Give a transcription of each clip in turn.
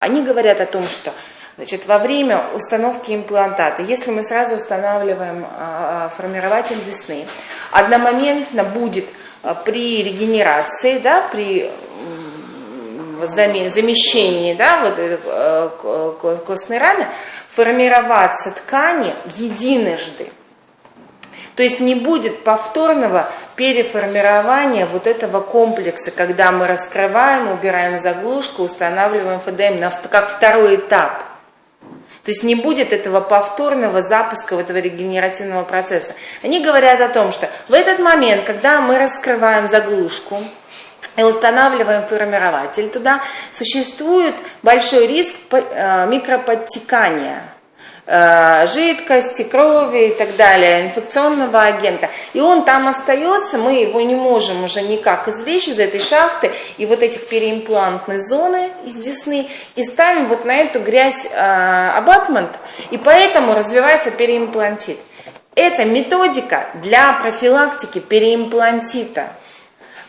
Они говорят о том, что значит, во время установки имплантата, если мы сразу устанавливаем а, формирователь десны, одномоментно будет а, при регенерации, да, при замещении да, вот, э, костной раны формироваться ткани единожды. То есть не будет повторного переформирования вот этого комплекса, когда мы раскрываем, убираем заглушку, устанавливаем ФДМ на, как второй этап. То есть не будет этого повторного запуска этого регенеративного процесса. Они говорят о том, что в этот момент, когда мы раскрываем заглушку, и устанавливаем формирователь туда, существует большой риск э, микроподтекания жидкости, крови и так далее, инфекционного агента. И он там остается, мы его не можем уже никак извлечь из этой шахты и вот этих переимплантной зоны из десны и ставим вот на эту грязь э, абатмент, и поэтому развивается переимплантит. Это методика для профилактики переимплантита.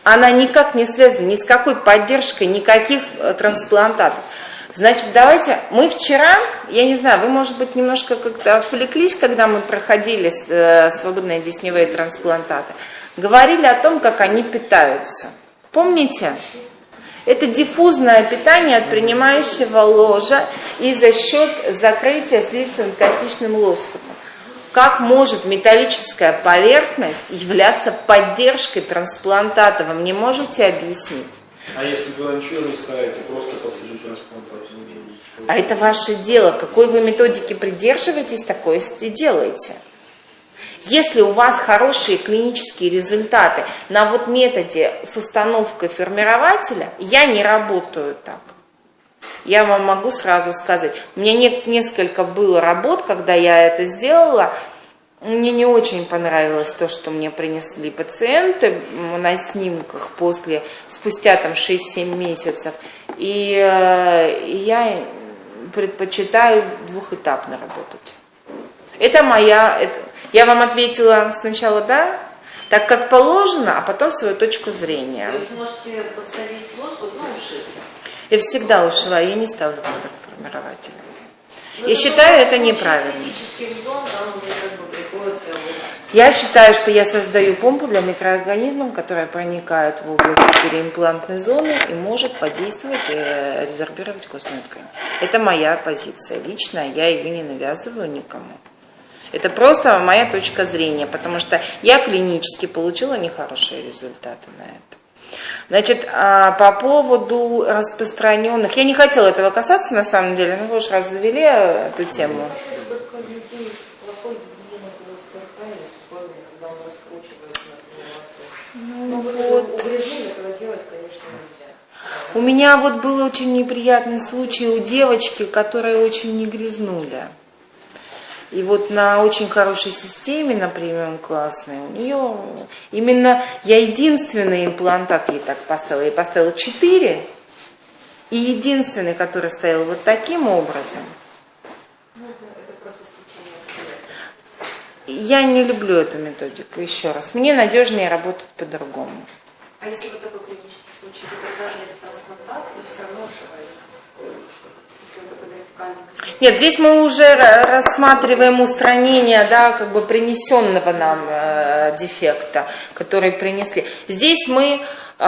Она никак не связана ни с какой поддержкой никаких э, трансплантатов. Значит, давайте, мы вчера, я не знаю, вы, может быть, немножко как-то отвлеклись, когда мы проходили э, свободные десневые трансплантаты, говорили о том, как они питаются. Помните? Это диффузное питание от принимающего ложа и за счет закрытия слизистым-костичным лоскутом. Как может металлическая поверхность являться поддержкой трансплантата? Вы мне можете объяснить? А если туда ничего не ставите, просто подсадить трансплантацию? А это ваше дело. Какой вы методики придерживаетесь, такое и делаете. Если у вас хорошие клинические результаты на вот методе с установкой формирователя, я не работаю так. Я вам могу сразу сказать. У меня не, несколько было работ, когда я это сделала, мне не очень понравилось то, что мне принесли пациенты на снимках после, спустя там 6-7 месяцев. И, э, я предпочитаю двухэтапно работать. Это моя... Это, я вам ответила сначала «да», так как положено, а потом свою точку зрения. То есть можете подсадить лоскут, ну, ушить? Я всегда ушиваю, я не ставлю под формирователем. Ну, я считаю это неправильно. Зон, там уже как бы я считаю, что я создаю помпу для микроорганизмов, которая проникает в область переимплантной зоны и может подействовать э, резорбировать костную ткань. Это моя позиция личная, я ее не навязываю никому. Это просто моя точка зрения, потому что я клинически получила нехорошие результаты на это. Значит, а, по поводу распространенных, я не хотела этого касаться на самом деле, но вы уж раз завели эту тему. Ну, вот. этого делать, конечно, нельзя. У меня вот был очень неприятный случай у девочки, которая очень не грязнули. И вот на очень хорошей системе, на премиум классной, у нее именно я единственный имплантат ей так поставила. Я поставила 4, и единственный, который стоял вот таким образом. Ну, это, это просто я не люблю эту методику, еще раз. Мне надежнее работать по-другому. А если вот такой клинический случай, вы подсаживаете трансплантат и все равно ушиваете? Нет, здесь мы уже рассматриваем устранение, да, как бы принесенного нам э, дефекта, который принесли. Здесь мы э,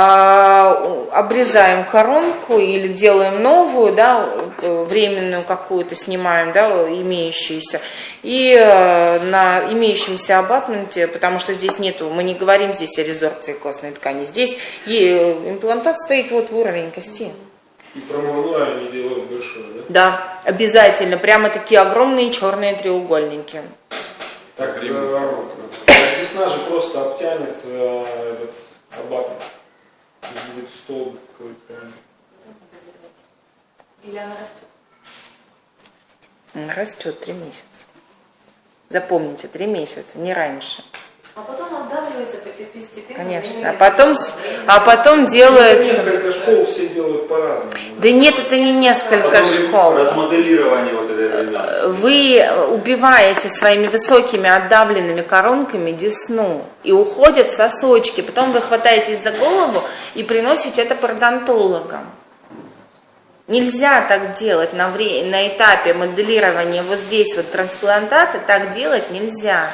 обрезаем коронку или делаем новую, да, временную какую-то снимаем, да, имеющуюся, и э, на имеющемся абатменте, потому что здесь нету, мы не говорим здесь о резорбции костной ткани, здесь имплантат стоит вот в уровень кости. И промывную они делают большое, да? Обязательно. Прямо такие огромные черные треугольники. Так, десна же просто обтянет э, этот абатмент. Будет столб какой-то. Или она растет? Она растет три месяца. Запомните, три месяца, не раньше. А потом отдавливается постепенно. Конечно. А потом, а потом делается... Несколько школ все делают по-разному. Да нет, это не несколько потом школ. Размоделирование вот этой Вы убиваете своими высокими отдавленными коронками десну. И уходят сосочки. Потом вы хватаетесь за голову и приносите это пародонтологам. Нельзя так делать на, вре- на этапе моделирования вот здесь вот трансплантата, так делать нельзя.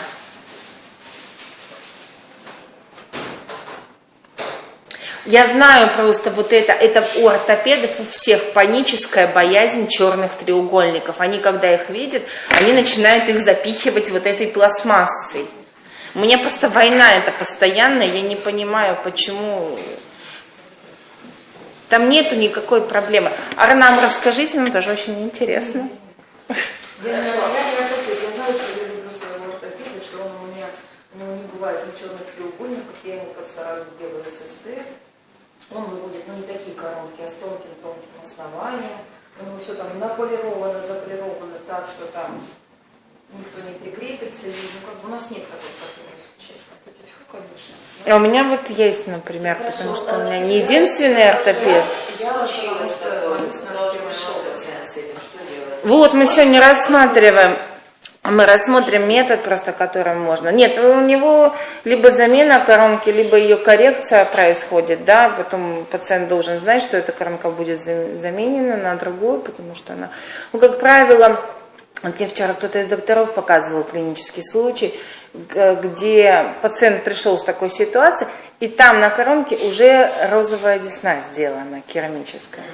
Я знаю просто вот это, это у ортопедов у всех паническая боязнь черных треугольников. Они, когда их видят, они начинают их запихивать вот этой пластмассой. Меня просто война это постоянная, я не понимаю, почему там нету никакой проблемы. А нам расскажите, нам тоже очень интересно. Я, я, я, я знаю, что я люблю своего ортопеда, что он у меня, у него не бывает ни черных треугольников, я ему под сразу делаю ССТ. Он выводит, ну, не такие коронки, а с тонким-тонким основанием. У него все там наполировано, заполировано так, что там никто не прикрепится. И, ну, как бы у нас нет такой проблемы, если честно. Тут тьфу, конечно. А у меня вот есть, например, потому Хорошо, что у меня не единственный ортопед. Я Случилось потому что такое, пришел пациент с этим, что делать? Вот мы сегодня рассматриваем, мы рассмотрим метод просто, которым можно. Нет, у него либо замена коронки, либо ее коррекция происходит, да, потом пациент должен знать, что эта коронка будет зам- заменена на другую, потому что она, ну, как правило, вот мне вчера кто-то из докторов показывал клинический случай, где пациент пришел с такой ситуацией, и там на коронке уже розовая десна сделана, керамическая.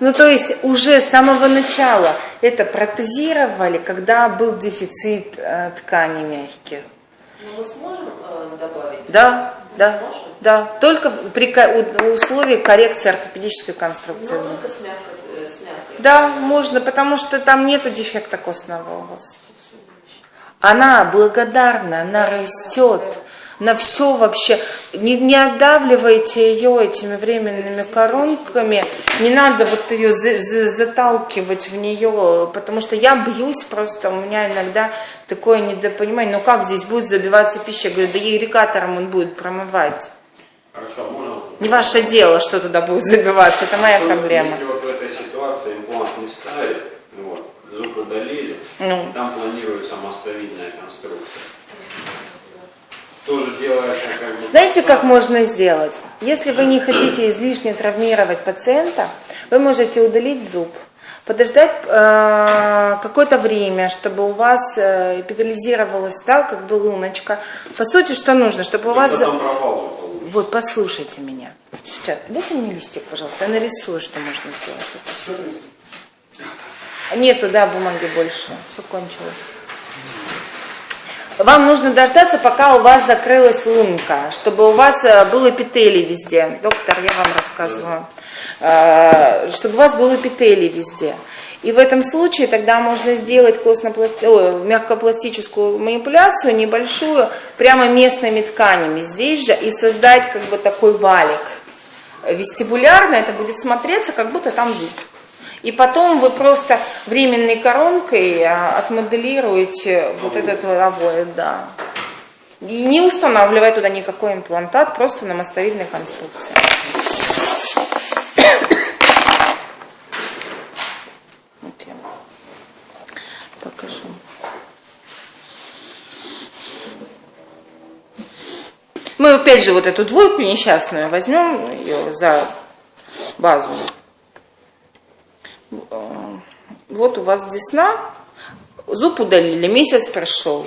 Ну, то есть уже с самого начала это протезировали, когда был дефицит э, тканей мягких. Ну, мы сможем э, добавить? Да, да, Сможем? да. Только при у- условии коррекции ортопедической Но конструкции. только с мягкой, э, с мягкой. Да, можно, потому что там нету дефекта костного у вас. Она благодарна, она растет. На все вообще. Не, не отдавливайте ее этими временными коронками. Не надо вот ее за- за- заталкивать в нее, потому что я бьюсь просто, у меня иногда такое недопонимание. Ну как здесь будет забиваться пища? Я говорю, да ирригатором он будет промывать. Хорошо, а можно? Не ваше дело, что туда будет забиваться, это моя Что, проблема. Если вот в этой ситуации имплант не ставить, вот, зуб удалили, Ну. там планируется мостовидная конструкция. Как бы... Знаете, как можно сделать? Если вы не хотите излишне травмировать пациента, вы можете удалить зуб, подождать э, какое-то время, чтобы у вас э, эпитализировалась, да, как бы луночка. По сути, что нужно, чтобы у вас... Вот, послушайте меня. Сейчас, дайте мне листик, пожалуйста, я нарисую, что можно сделать. Нету, да, бумаги больше, все кончилось. Вам нужно дождаться, пока у вас закрылась лунка, чтобы у вас э, был эпителий везде. Доктор, я вам рассказываю. Э, Чтобы у вас был эпителий везде. И в этом случае тогда можно сделать костнопласт- ой, мягкопластическую манипуляцию небольшую, прямо местными тканями здесь же, и создать как бы такой валик. Вестибулярно это будет смотреться, как будто там зуб. И потом вы просто временной коронкой а, отмоделируете вот этот вот обоид, да. И не устанавливая туда никакой имплантат, просто на мостовидной конструкции. Вот я покажу. Мы опять же вот эту двойку несчастную возьмем ее за базу. Вот у вас десна, зуб удалили, месяц прошел.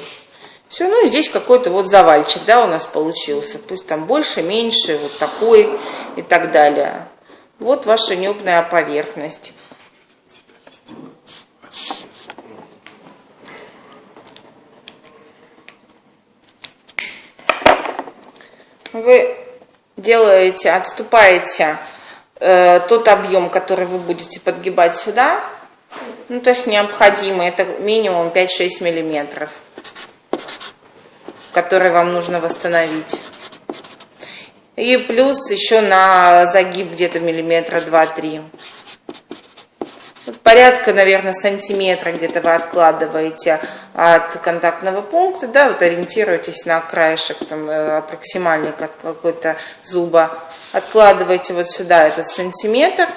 Все, ну здесь какой-то вот завальчик, да, у нас получился. Пусть там больше, меньше, вот такой и так далее. Вот ваша небная поверхность. Вы делаете, отступаете э, тот объем, который вы будете подгибать сюда, ну, то есть необходимо, это минимум 5-6 миллиметров, которые вам нужно восстановить. И плюс еще на загиб где-то миллиметра 2-3. Вот порядка, наверное, сантиметра где-то вы откладываете от контактного пункта, да, вот ориентируетесь на краешек там, э, аппроксимальный как какой-то зуба. Откладываете вот сюда этот сантиметр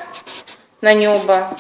на небо